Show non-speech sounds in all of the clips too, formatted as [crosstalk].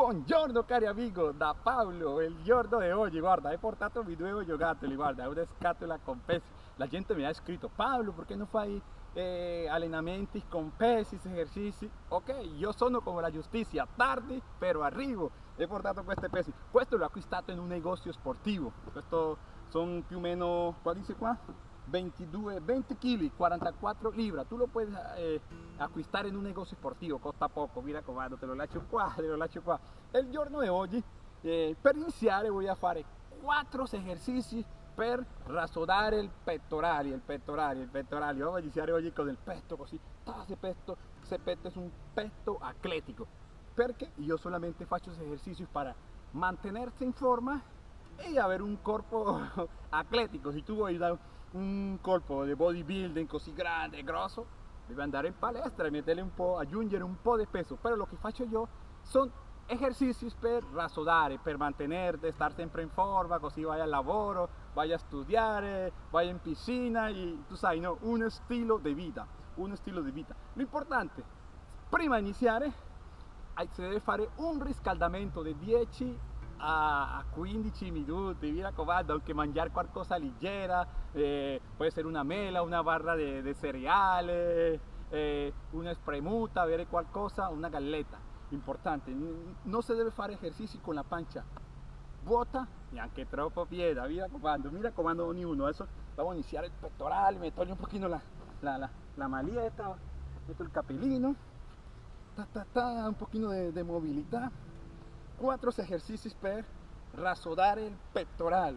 Buongiorno cari amici, da Paolo, il giorno di oggi, guarda, hai portato mi due giocattoli, guarda, una scatola con pesi. La gente mi ha scritto, Paolo, perché non fai eh, allenamenti con pesi, esercizi? Ok, io sono come la giustizia, tardi però arrivo. He portato questi pesi. Questo l'ho acquistato in un negozio sportivo. Questo sono più o meno, qua dice qua? 22, 20 kg, 44 libras. Tú lo puedes eh, en un negocio sportivo, costa poco. Mira comando, te lo lascio qua, te lo lascio qua. El giorno di oggi, eh, per iniziare, voy a fare 4 esercizi per rasodare il pettorale, il pettorale, il pettorale. Vamos a iniziare oggi con il petto così. Ese petto, ese petto es un petto atletico. Perché io solamente faccio esercizi para mantenerse in forma y haber un cuerpo [laughs] atlético. Si tú voy a un cuerpo de bodybuilding così grande, grosso, debe andar en palestra y meterle un po', aggiungere un po' de peso. Pero lo que faccio yo son ejercicios para razonare, para mantenerte, estar siempre en forma, così vaya al lavoro, vaya a estudiar, eh, vaya en piscina y tú sabes, no, un estilo de vida, un estilo de vida. Lo importante, prima de iniciar, eh, si debe fare un riscaldamento de 10 a, 15 minuti, mira com'è, anche mangiare qualcosa leggera, eh, può essere una mela, una barra di, di cereali, eh, una spremuta, avere qualcosa, una galletta, importante, non si deve fare esercizi con la pancia vuota neanche troppo piena, mira comando, mira comando ognuno, adesso vamos a iniciar il pettorale, mi un pochino la, la, la, la malietta, metto il capellino, ta, ta, ta, un pochino di mobilità, 4 esercizi per rasodare il pettorale.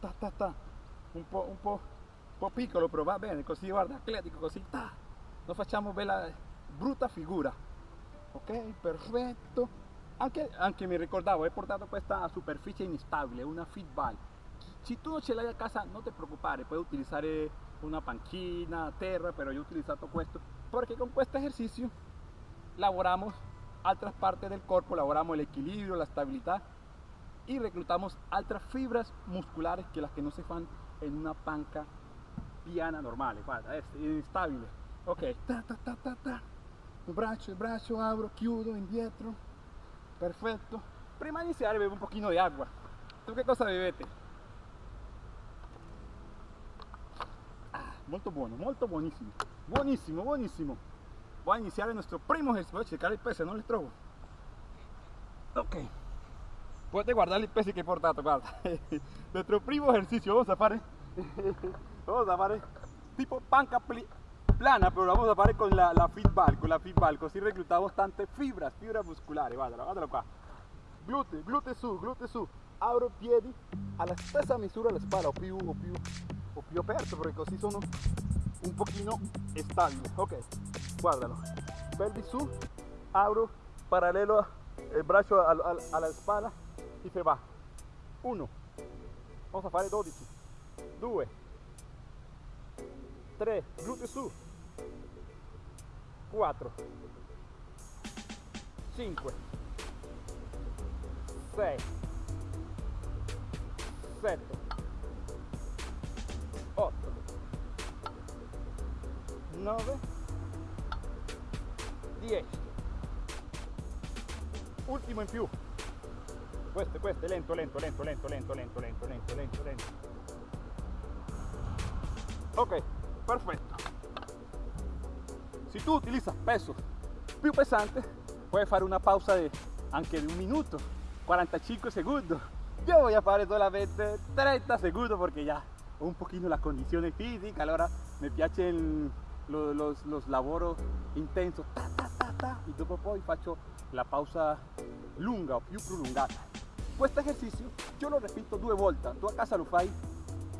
Ta, ta, ta. Un po', un po', un po' piccolo, però va bene, così guarda, atletico, così. Ta. Non facciamo bella, brutta figura. Ok, perfetto. Anche, anche mi ricordavo, he portato questa pues superficie instabile, una feedball. Si tu non ce l'hai a casa, non ti preoccupare, puoi utilizzare eh, una panchina, terra, pero yo he utilizado esto, porque con este ejercicio laboramos otras partes del cuerpo, elaboramos el equilibrio, la estabilidad y reclutamos otras fibras musculares que las que no se fan en una panca piana normal. Es inestable. Ok, ta ta ta ta ta. Il braccio, il braccio, abro, chiudo, indietro. Perfetto. Prima di iniziare bevo un pochino di acqua. Tu che cosa bevete? Ah, molto buono, molto buonissimo. Buonissimo, buonissimo. Voy a iniciar nuestro primo ejercicio. Voy a checar el peso, no le trovo. Ok. Puedes guardar el peso que he portato, guarda. [laughs] nuestro primo ejercicio, vamos a fare. [laughs] vamos a fare tipo panca plana, pero vamos a fare con la, la feedback, con la feedback, così reclutamos tante fibras, fibras musculares, guardalo, guardalo qua. Glute, glute su, glute su. Abro piedi alla stessa misura la spalla, o più, o più, o più aperto, perché così sono un poquito estable. Ok, guárdalo. Pelvis sub, abro paralelo el brazo a, la espalda y se va. Uno. Vamos a hacer 12. Due. Tres. Glute su. Cuatro. Cinque. Sei. Sette. 9 10 ultimo in più. Questo questo lento lento lento lento lento lento lento lento lento lento. Ok perfetto. Si tu utilizas peso più pesante puoi fare una pausa de, anche di un minuto 45 secondi. Yo voy a fare solamente 30 secondi perché ya un pochino la condizione fisica allora mi piace il, los, los, los lavoro intenso ta, ta, ta, ta, e dopo la pausa lunga o più prolungata questo esercizio io lo repito due volte tu a casa lo fai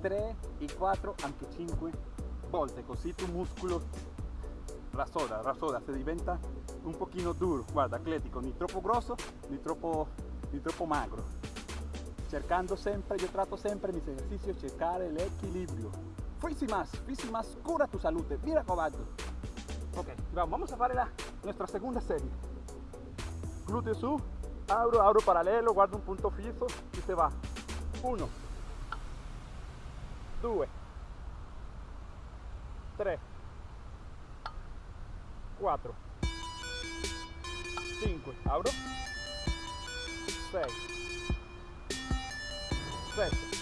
3 e 4 anche 5 volte così tu muscolo rasoda rasoda se diventa un pochino duro. Guarda atletico ni troppo grosso ni troppo, ni troppo magro. Cercando sempre io tratto sempre mis esercicios cercare l'equilibrio Físimas, más, cura tu salud, mira cobalto. Ok, vamos a hacer la, nuestra segunda serie. Glúteo su, abro, abro paralelo, guardo un punto fijo y se va. Uno, dos, tres, cuatro, cinco, abro, 6, 7,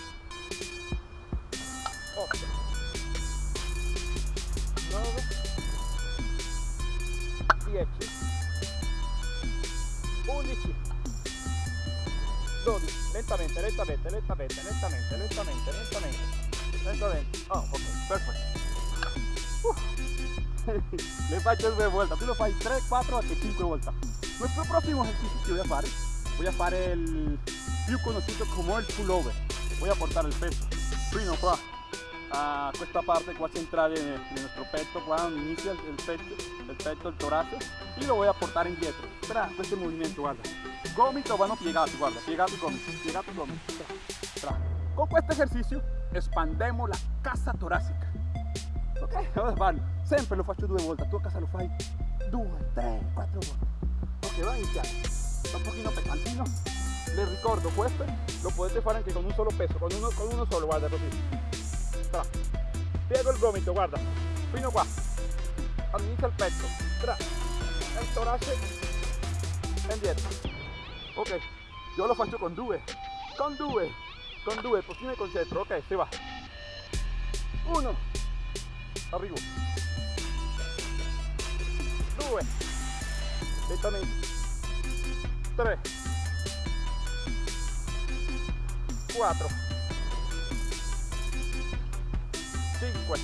lentamente, lentamente, lentamente, lentamente, lentamente. Oh, ok, perfecto. [laughs] Le faccio due volte, tu lo fai 3, 4 anche 5 volte. Nuestro próximo ejercicio que voy a hacer, voy a hacer el più conocido como el pullover. Voy a portar el peso fino qua a questa parte qua centrale di nostro petto, qua donde inicia il petto, il petto, il torace y lo voy a portar indietro. Tra questo movimento, guarda. Gomito vanno piegati, guarda, piegati gomito, piegati gomito. Con questo esercizio espandemos la casa torácica. Ok, vamos a farlo. Sempre lo faccio due volte, tu casa lo fai due, tre, quattro volte. Ok, va iniziare. Sta un pochino pesantino. Les ricordo, questo lo potete fare anche con un solo peso, con uno, con uno solo, guarda così. Tra. Piego il gomito, guarda, fino qua. All'inizio il petto. Tra. Il torace e indietro. Ok, io lo faccio con due, con due, con due, mi concentro. Ok, si va. Uno. Arrivo. Due. Lentamente. Tre. Quattro. Cinque.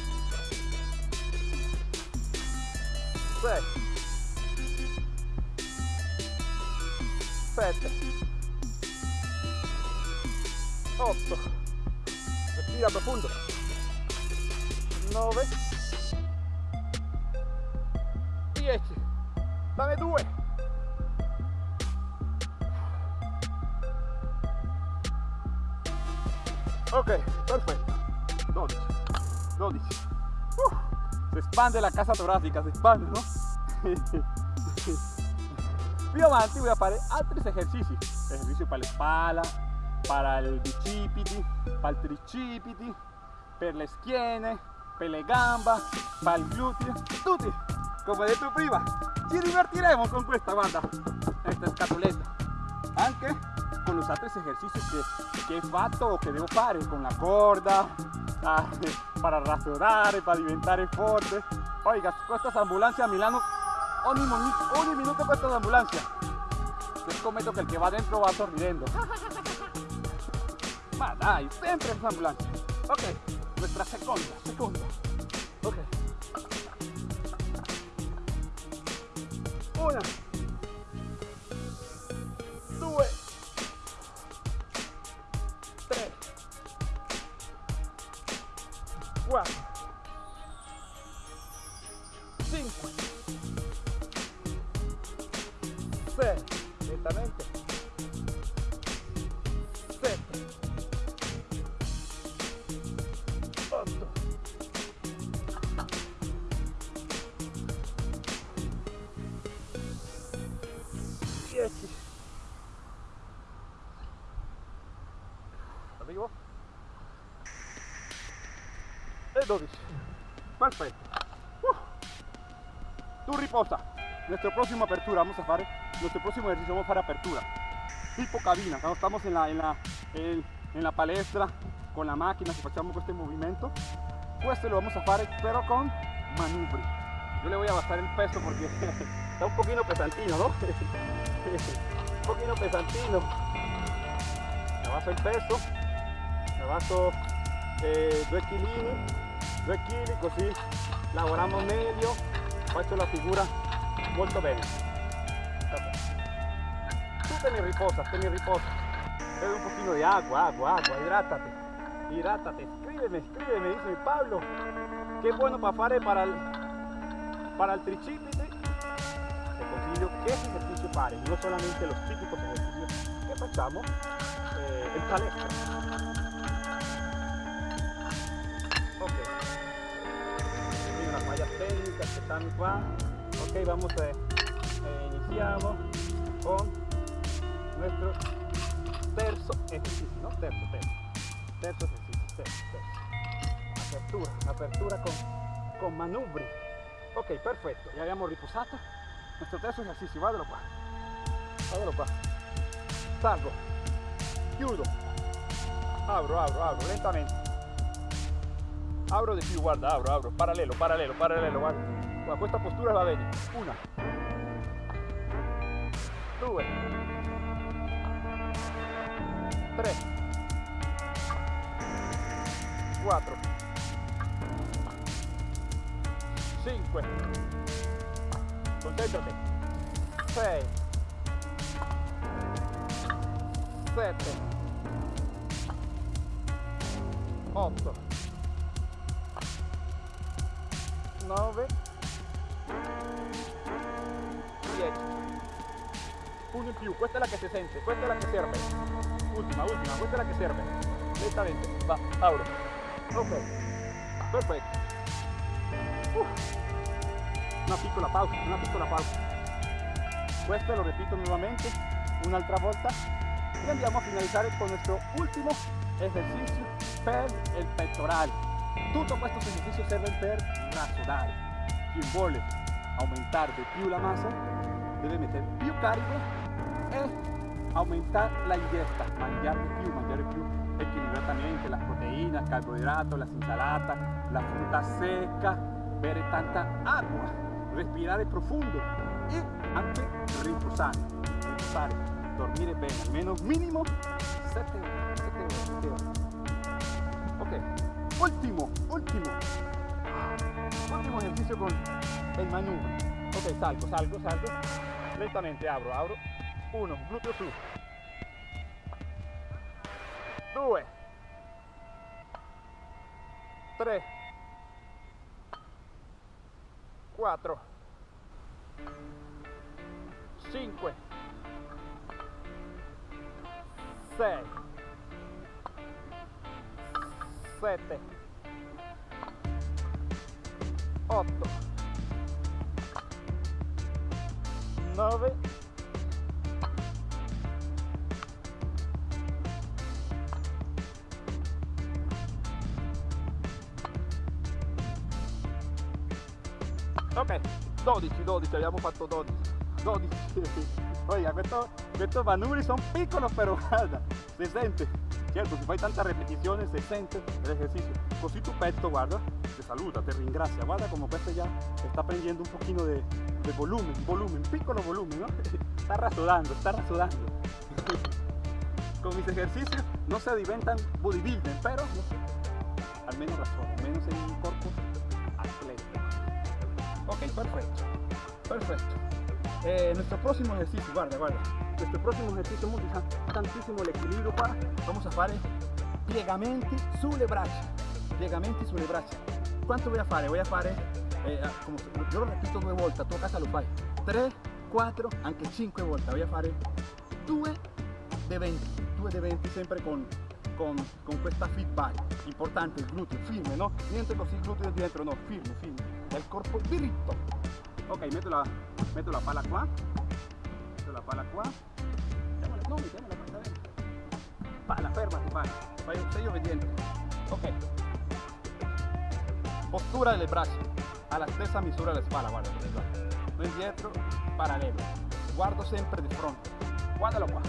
Sei. Sette. Otto. Respira profondo. Nove. 10 dame 2 ok perfetto 12 12 uh, se expande la casa torácica se expande no [laughs] più avanti voy a fare altri esercizi esercizi para la espalda para el bicipiti para el tricipiti per le schiene per le gamba para el glúteo. Tutti come detto prima ci divertiremo con questa guarda esta scatoletta. Anche con los esercizi che, che he fatto o che devo fare con la corda para rassodare para diventare forte. Oiga questa ambulancia a Milano ogni, ogni minuto questa ambulancia. Te scommetto che il che va dentro va sorridendo [laughs] ma dai sempre esa ambulancia ok nuestra seconda seconda ok. Una. Due. Tre quattro cinque sei lentamente 12 perfetto uh. tu riposa nuestra próxima apertura vamos a hacer nuestro próximo ejercicio vamos a hacer apertura. Tipo cabina cuando estamos en la, en la, en, la palestra con la máquina si facciamo este movimiento questo lo vamos a hacer pero con manubri yo le voy a bajar el peso porque [laughs] está un poquito pesantino ¿no? [laughs] un pochino pesantino. Me basso il peso me basso eh, 2 kg 2 kg così lavoriamo meglio faccio la figura molto bene tu te ne riposa te riposa bebe un pochino de agua agua agua hidrátate. Hidrátate escríbeme escríbeme dice Pablo. Qué bueno para fare para el, para el tricipite te consiglio che esercizi fare, non solamente los típicos ejercicios che facciamo eh, en palestra. Están qua. Ok, vamos a eh, iniciamos con nuestro terzo ejercicio, ¿no? Terzo, terzo. Terzo ejercicio, terzo, terzo. Apertura, apertura con, con manubri. Ok, perfetto, ya abbiamo riposato nuestro terzo ejercicio, guardalo qua, guardalo qua. salgo, chiudo, apro, apro, apro, lentamente. Abro più, guarda, apro, apro, parallelo, parallelo, parallelo, guarda. guarda questa postura va bene. Una, due, tre, quattro, cinque, concentrati, sei, sette, otto, nove, dieci. Uno in più, questa è la che si sente, questa è la che serve. Ultima, ultima, questa è la che serve. Lentamente, va, Auro. Ok, perfetto. Uh. Una piccola pausa, una piccola pausa. Questo lo repito nuovamente un'altra volta y andiamo a finalizzare con nuestro ultimo esercizio per il pettorale. Tutto questo esercizio serve per rasodare. Chi vuole aumentare di più la massa deve mettere più carico e aumentare la ingesta, mangiare di più, mangiare più equilibratamente las proteínas, carbohidratos, las ensalatas, la fruta seca, bere tanta agua, respirare profondo e anche riposare, riposare, dormire bene, almeno minimo 7 ore, 7 ore, 7 ore. Ok, ultimo, ultimo, ultimo ejercicio con el manubrio. Ok, salgo, salgo, salgo, lentamente abro, abro, uno, glúteo su, due, tre, quattro, cinque, sei, sette, otto, nove, ok 12 12 abbiamo fatto 12 12 oiga questo, questi manubri sono piccoli però guarda si sente certo si fai tanta repetizione si sente l'esercizio così tu petto guarda te saluta te ringrazia guarda come questo ya está prendiendo un pochino de, de volumen volumen piccolo volumen ¿no? [laughs] está rasodando está rasodando [laughs] con mis ejercicios no se diventan bodybuilding pero al menos razonan al menos en un cuerpo atlético Ok, perfecto. Perfecto. Eh, nuestro próximo ejercicio, guarda, guarda. Nuestro próximo ejercicio utilizzare tantissimo l'equilibrio qua. Vamos a fare piegamenti sulle braccia. Piegamenti sulle braccia. Quanto voy a fare? Voy a fare, eh, como, yo lo repito due volte, a tua casa lo fai. 3, 4, anche 5 volte. Voy a fare 2 de 20. 2 de 20 sempre con, con, con questa feedback. Importante il gluteo, firme, no? Niente così gluteo dietro, no, firme, firme. El corpo diritto. Ok, metto la, metto la pala qua. Metto la pala qua. No, mettiamola qua, sta bene. Pala, fermati, pala. Fai, sei obbediente. Ok. Postura delle braccia. Alla stessa misura della spalla, guarda. No indietro, parallelo. Guardo sempre di fronte. Guardalo qua.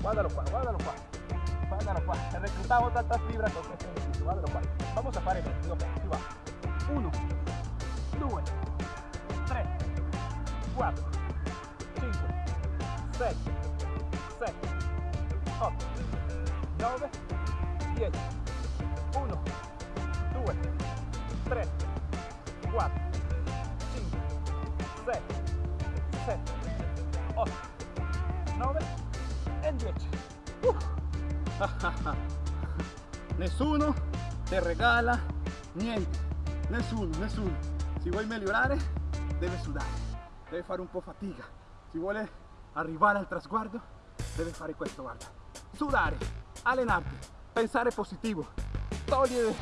Guardalo qua, guardalo qua. Guardalo qua. Reclutamos tantas fibras con este ejercicio. Guardalo qua. Vamos a fare questo. Ok, si va. Uno. 2, 3, 4, 5, 6, 7, 8, 9, 10, 1, 2, 3, 4, 5, 6, 7, 8, 9 e 10. Uh. Nessuno te regala niente, nessuno, nessuno. Si vuoi migliorare deve sudare, deve fare un po' fatica. Si vuole arrivare al trasguardo deve fare questo, guarda. Sudare, allenarti, pensare positivo, togliere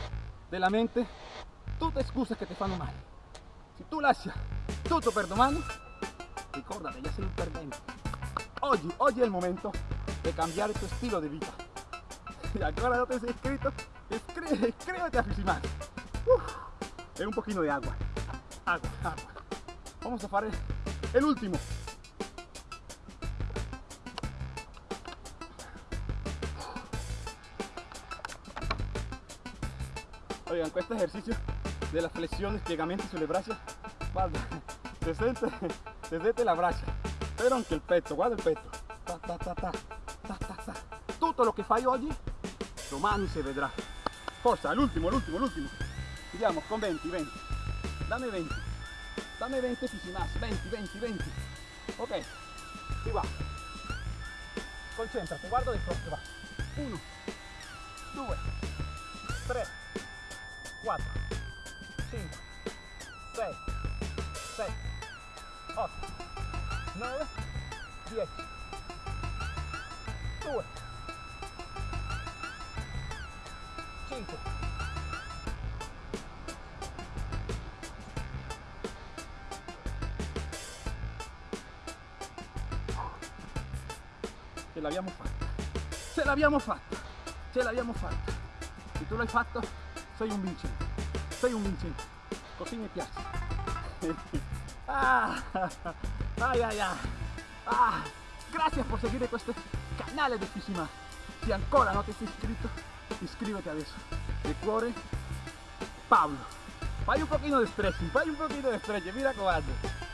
dalla mente tutte scuse che ti fanno male. Se tu lascia tutto per domani, ricordate, ya sei un perdente. Oggi, oggi è il momento di cambiare il tuo stile di vita. E ancora non ti sei iscritto? Iscri a Fisimano. Uh, e un pochino di agua. agua, agua. Vamos a fare el último. Oigan, questo ejercicio della flessione, spiegamento sulle braccia, guarda, [laughs] si sente, si sente la braccia, però anche il petto, guarda il petto. Ta, ta, ta, ta, ta, ta, ta. Tutto lo che fai oggi, domani si vedrà. Forza, l'ultimo, l'ultimo, l'ultimo. Vediamo, con 20, 20. Dammi 20. Dammi 20 fisimas, 20, 20, 20. Ok, si va. Concentrati, guarda di fronte, va. 1, 2, 3, 4, 5, 6, 7, 8, 9, 10, 2, 5, ce l'abbiamo fatta, ce l'abbiamo fatta, ce l'abbiamo fatta. Se tu l'hai fatto, sei un vincente, sei un vincente, così mi piace. [laughs] ah, ay, ay, ay. Ah, gracias por seguire questo canale di Fisima. Se ancora non ti sei iscritto, iscriviti adesso. De cuore, Pablo. Fai un poquito de stretching, fai un poquito de stretching, mira hace.